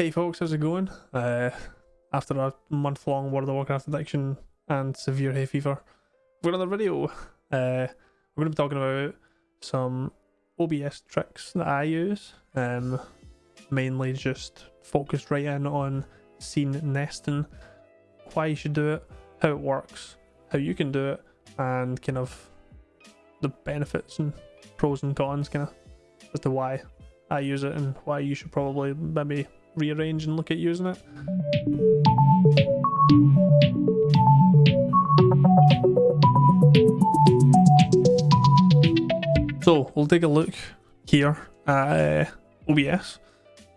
Hey folks, how's it going? Uh, after a month long World of Warcraft addiction and severe hay fever, we've got another video. Uh, we're going to be talking about some OBS tricks that I use, um, mainly just focused right in on scene nesting, why you should do it, how it works, how you can do it, and kind of the benefits and pros and cons, kind of as to why I use it and why you should probably maybe rearrange and look at using it. So we'll take a look here at uh, OBS.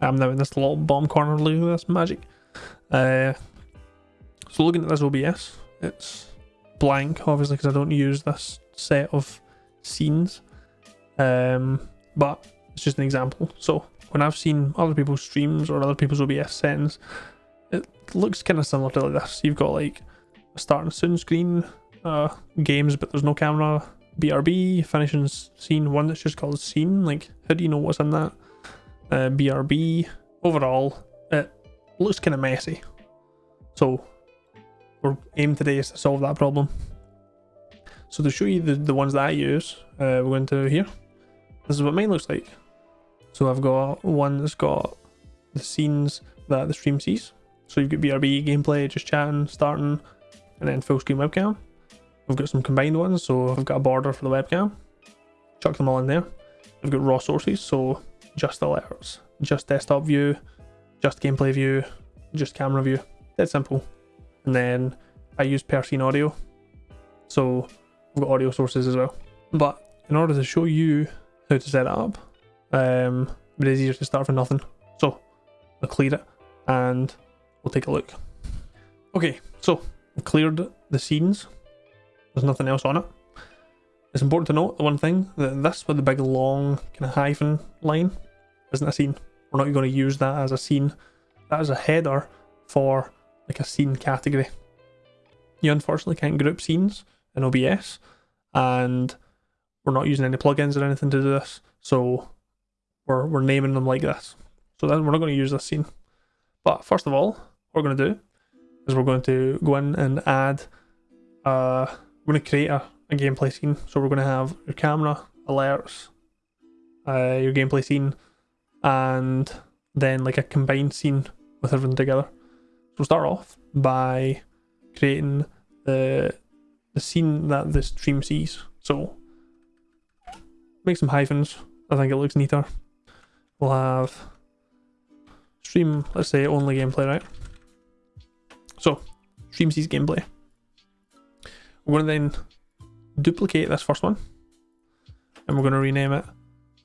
I'm now in this little bomb corner. Look at this magic. Uh, so looking at this OBS, it's blank obviously because I don't use this set of scenes. Um, but it's just an example. So when I've seen other people's streams or other people's OBS settings, it looks kind of similar to like this. You've got like a starting soon screen, uh, games, but there's no camera, BRB, finishing scene, one that's just called scene. Like, how do you know what's in that? Uh, BRB. Overall, it looks kind of messy. So, our aim today is to solve that problem. So to show you the, the ones that I use, uh, we're going to here. This is what mine looks like. So I've got one that's got the scenes that the stream sees. So you've got BRB gameplay, just chatting, starting, and then full screen webcam. I've got some combined ones, so I've got a border for the webcam. Chuck them all in there. I've got raw sources, so just alerts, just desktop view, just gameplay view, just camera view. That's simple. And then I use per scene audio. So I've got audio sources as well. But in order to show you how to set it up, um, but it's easier to start from nothing. So I'll clear it and we'll take a look. Okay, so I've cleared the scenes. There's nothing else on it. It's important to note the one thing that this with the big long kind of hyphen line isn't a scene. We're not going to use that as a scene. That is a header for like a scene category. You unfortunately can't group scenes in OBS and we're not using any plugins or anything to do this. So we're, we're naming them like this. So then we're not going to use this scene. But first of all, what we're going to do is we're going to go in and add, uh, we're going to create a, a gameplay scene. So we're going to have your camera, alerts, uh, your gameplay scene, and then like a combined scene with everything together. So we'll start off by creating the the scene that the stream sees. So make some hyphens. I think it looks neater we'll have stream, let's say only gameplay, right? So, stream sees gameplay. We're going to then duplicate this first one and we're going to rename it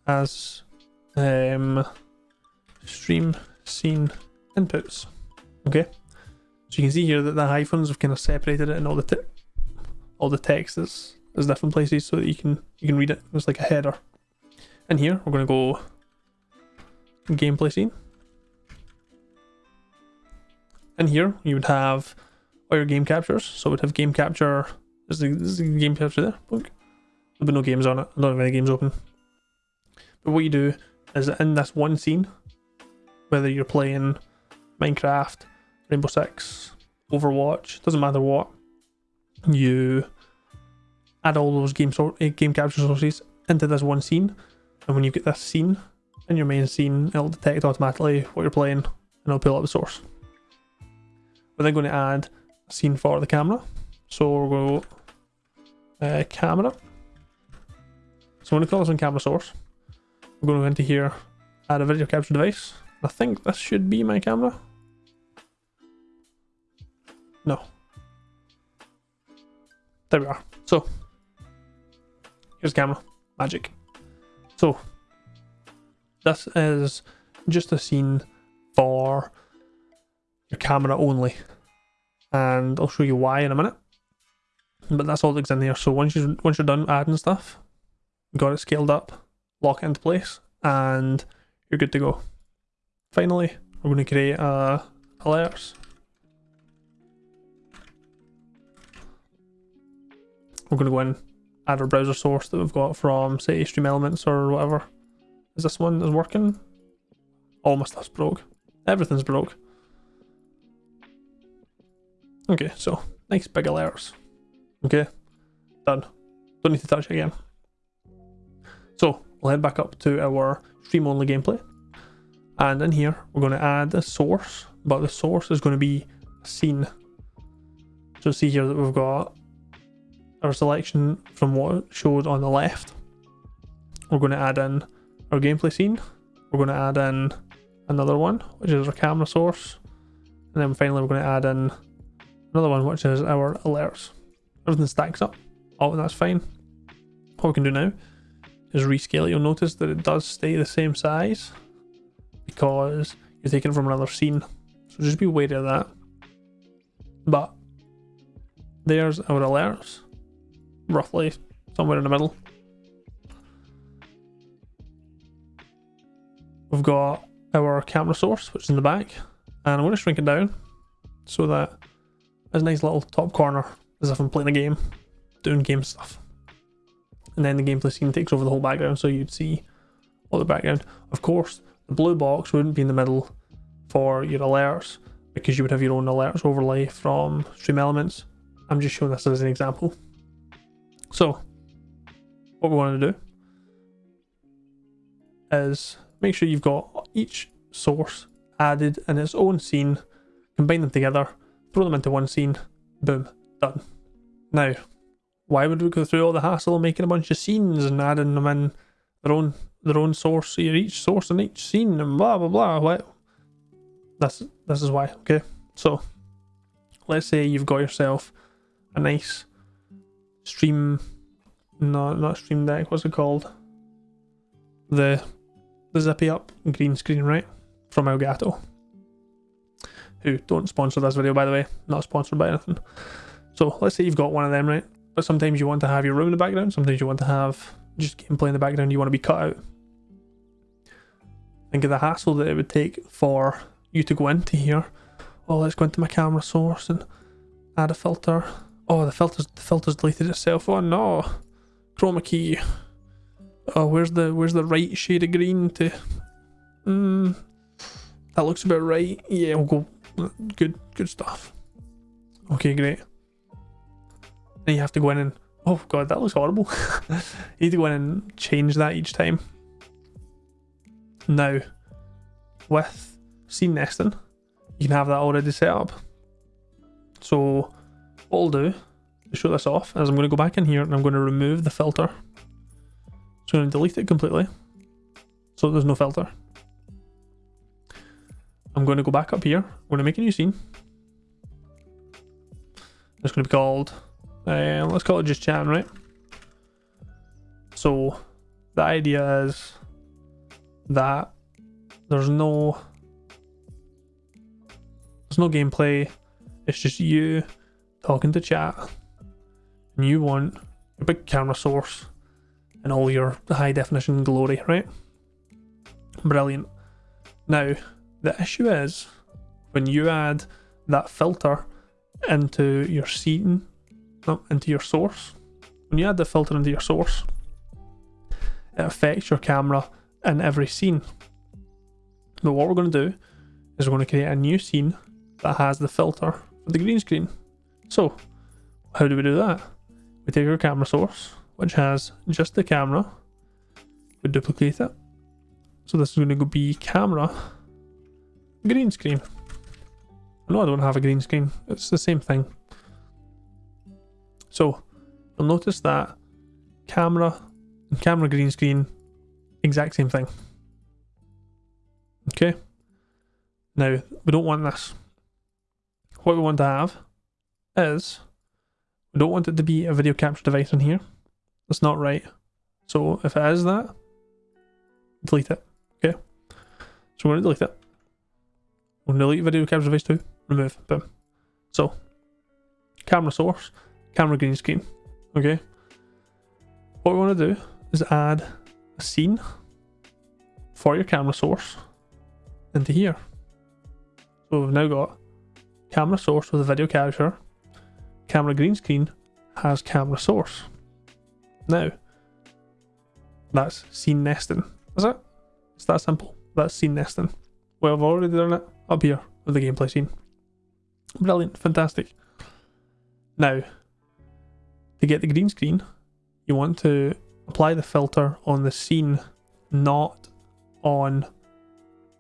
as um, stream scene inputs. Okay, so you can see here that the hyphens have kind of separated it and all the all the text is is different places so that you can you can read it. It's like a header. And here we're going to go gameplay scene. And here you would have all your game captures. So we'd have game capture. This is, this the game capture there. There'll be no games on it. I don't have any games open. But what you do is in this one scene, whether you're playing Minecraft, Rainbow Six, Overwatch, doesn't matter what, you add all those game, so eh, game capture sources into this one scene. And when you get this scene, in your main scene, it'll detect automatically what you're playing and it'll pull up the source. We're then going to add a scene for the camera. So we'll go uh, camera. So going to call this one camera source. We're going to go into here, add a video capture device. I think this should be my camera. No. There we are. So, here's camera. Magic. So, this is just a scene for your camera only. And I'll show you why in a minute. But that's all that's in there. So once you once you're done adding stuff, got it scaled up, lock it into place, and you're good to go. Finally, we're going to create uh, alerts. We're going to go in, add our browser source that we've got from, say, Stream Elements or whatever. Is this one is working? All my stuff's broke. Everything's broke. Okay, so nice big alerts. Okay, done. Don't need to touch it again. So we'll head back up to our stream only gameplay. And in here, we're going to add a source, but the source is going to be a scene. So see here that we've got our selection from what showed on the left. We're going to add in our gameplay scene. We're going to add in another one, which is our camera source. And then finally we're going to add in another one, which is our alerts. Everything stacks up. Oh, that's fine. What we can do now is rescale it. You'll notice that it does stay the same size because you're taking from another scene. So just be wary of that. But there's our alerts, roughly somewhere in the middle. We've got our camera source, which is in the back, and I'm going to shrink it down so that there's a nice little top corner as if I'm playing a game, doing game stuff. And then the gameplay scene takes over the whole background, so you'd see all the background. Of course, the blue box wouldn't be in the middle for your alerts because you would have your own alerts overlay from Stream Elements. I'm just showing this as an example. So, what we want to do is make sure you've got each source added in its own scene, combine them together, throw them into one scene, boom, done. Now, why would we go through all the hassle of making a bunch of scenes and adding them in their own their own source, so each source in each scene and blah blah blah. What? That's this is why. Okay, so let's say you've got yourself a nice stream, no, not stream deck. What's it called? The the zippy up green screen, right? From Elgato. Who don't sponsor this video, by the way. Not sponsored by anything. So let's say you've got one of them, right? But sometimes you want to have your room in the background. Sometimes you want to have just gameplay in the background. You want to be cut out. Think of the hassle that it would take for you to go into here. Oh, let's go into my camera source and add a filter. Oh, the filter's the filter's deleted itself. Oh no, chroma key. Oh, where's the where's the right shade of green to? Hmm, that looks about right. Yeah, we'll go. Good, good stuff. Okay, great. Then you have to go in and oh god, that looks horrible. you need to go in and change that each time. Now, with scene nesting, you can have that already set up. So, what I'll do to show this off is I'm going to go back in here and I'm going to remove the filter. So I'm going to delete it completely. So there's no filter. I'm going to go back up here. I'm going to make a new scene. It's going to be called, uh, let's call it just chatting, right? So the idea is that there's no there's no gameplay. It's just you talking to chat, and you want a big camera source and all your high definition glory, right? Brilliant. Now, the issue is when you add that filter into your scene, no, into your source, when you add the filter into your source, it affects your camera in every scene. But what we're going to do is we're going to create a new scene that has the filter for the green screen. So, how do we do that? We take our camera source, which has just the camera, we duplicate it. So this is going to be camera, green screen. No, I don't have a green screen. It's the same thing. So, you'll notice that camera and camera green screen, exact same thing. Okay. Now, we don't want this. What we want to have is, we don't want it to be a video capture device in here. That's not right. So if it is that, delete it. Okay. So we're going to delete it. We're going to delete video capture device too. Remove. Boom. So, camera source, camera green screen. Okay. What we want to do is add a scene for your camera source into here. So we've now got camera source with a video capture, camera green screen has camera source. Now, that's scene nesting, is it? It's that simple. That's scene nesting. Well, I've already done it. up here of the gameplay scene. Brilliant, fantastic. Now, to get the green screen, you want to apply the filter on the scene, not on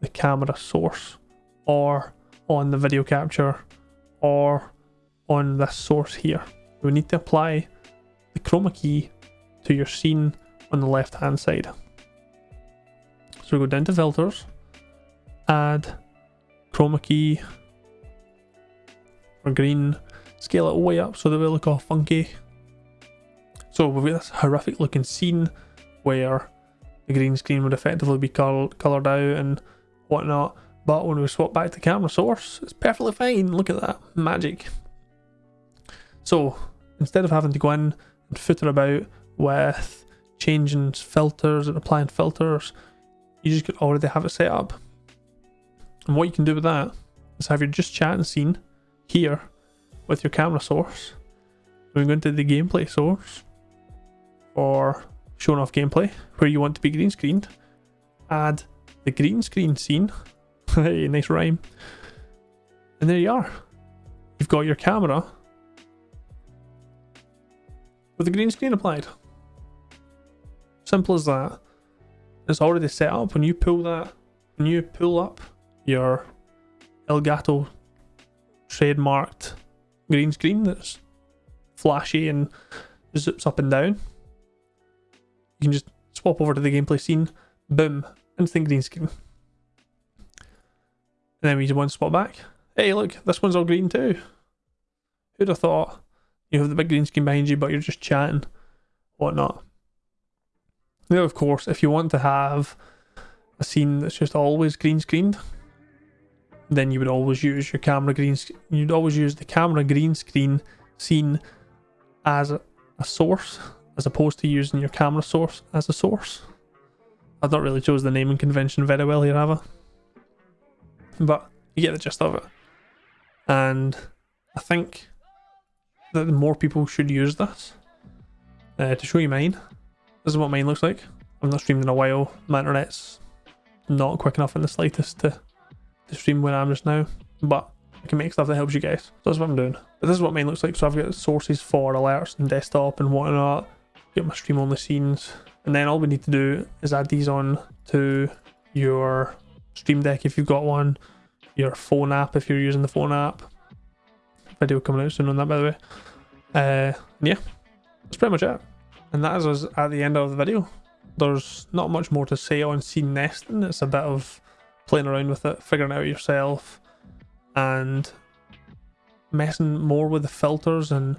the camera source or on the video capture or on this source here. We need to apply the chroma key to your scene on the left hand side. So we go down to filters, add chroma key for green, scale it way up so that we look all funky. So we've got this horrific looking scene where the green screen would effectively be col coloured out and whatnot. But when we swap back to camera source, it's perfectly fine. Look at that magic. So instead of having to go in and footer about with changing filters and applying filters, you just could already have it set up. And what you can do with that is have your just chatting scene here with your camera source. We're going to the gameplay source for showing off gameplay where you want to be green screened. Add the green screen scene. hey, nice rhyme. And there you are. You've got your camera with the green screen applied. Simple as that. It's already set up. When you pull that, when you pull up your Elgato trademarked green screen that's flashy and zips up and down, you can just swap over to the gameplay scene, boom, instant green screen. And then we just one spot back. Hey, look, this one's all green too. Who'd have thought? You have the big green screen behind you, but you're just chatting, whatnot. Now, of course, if you want to have a scene that's just always green screened, then you would always use your camera green. You'd always use the camera green screen scene as a, a source, as opposed to using your camera source as a source. I've not really chose the naming convention very well here, have I? But you get the gist of it. And I think that more people should use this. Uh, to show you mine, this is what mine looks like. I've not streamed in a while. My internet's not quick enough in the slightest to, to stream where I'm just now. But I can make stuff that helps you guys. So that's what I'm doing. But this is what mine looks like. So I've got sources for alerts and desktop and whatnot. Get my stream on the scenes. And then all we need to do is add these on to your Stream Deck if you've got one, your phone app if you're using the phone app. Video coming out soon on that, by the way. Uh, yeah, that's pretty much it. And that is us at the end of the video. There's not much more to say on scene nesting. It's a bit of playing around with it, figuring it out yourself, and messing more with the filters and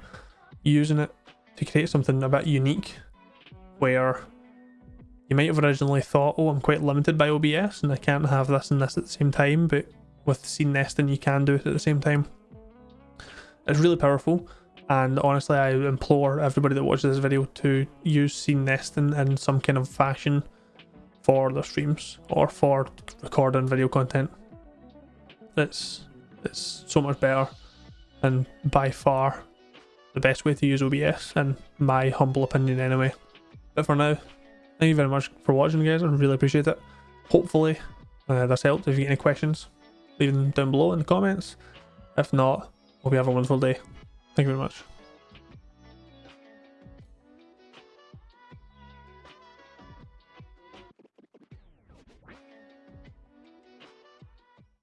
using it to create something a bit unique where you might have originally thought, oh, I'm quite limited by OBS and I can't have this and this at the same time, but with scene nesting, you can do it at the same time. It's really powerful, and honestly, I implore everybody that watches this video to use scene nesting in some kind of fashion for their streams or for recording video content. It's, it's so much better and by far the best way to use OBS, in my humble opinion anyway. But for now, Thank you very much for watching guys, I really appreciate it. Hopefully uh, that's helped. If you get any questions, leave them down below in the comments. If not, hope you have a wonderful day. Thank you very much.